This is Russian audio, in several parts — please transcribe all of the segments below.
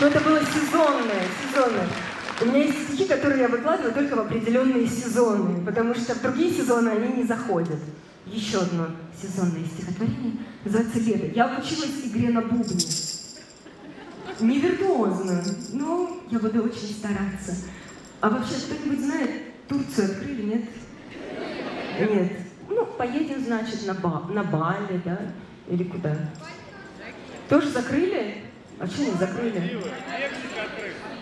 Но это было сезонное, сезонное. У меня есть стихи, которые я выкладываю только в определенные сезоны, потому что в другие сезоны они не заходят. Еще одно сезонное стихотворение называется «Лето». Я училась игре на бубне. Не но я буду очень стараться. А вообще, кто-нибудь знает, Турцию открыли, нет? Нет. Ну, поедем, значит, на, ба на Бали, да? Или куда? Тоже закрыли? А что не закрыли?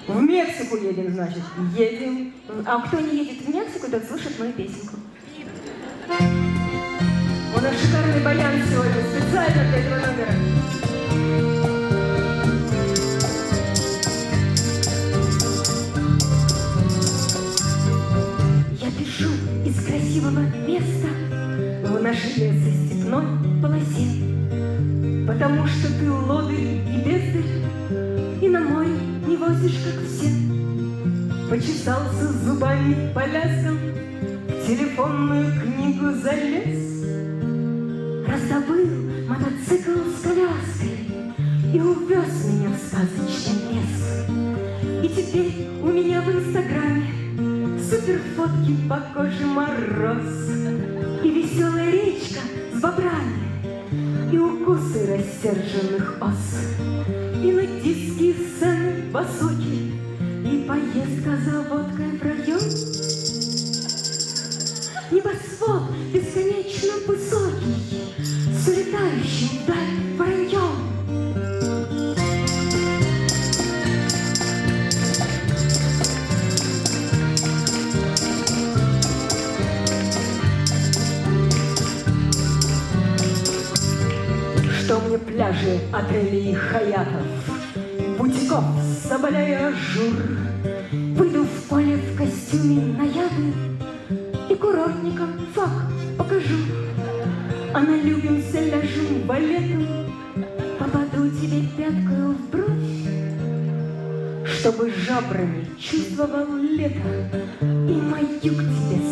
В Мексику едем, значит. Едем. А кто не едет в Мексику, тот слышит мою песенку. У нас шикарный баян сегодня, специально для этого номера. Я пишу из красивого места в нашей лесостепной полосе, Потому что ты лодырь не возишь, как все. Почесался зубами по ляскам, в телефонную книгу залез, Раздобыл мотоцикл с коляской и увез меня в сказочный лес. И теперь у меня в инстаграме Супер фотки по коже мороз И веселая речка с бобрами И укусы рассерженных ос. И нудистские сцены высокие И поездка за водкой в район. Небосвод бесконечно высокий С улетающим вдаль пляжи отелей Хаятов, Бутиков, Соболя и Ажур. Выйду в поле в костюме наяды И курортникам фак покажу. А налюбимся, ляжем балетом, Попаду тебе пяткою в бровь, Чтобы жабрами чувствовал лето И мою к тебе,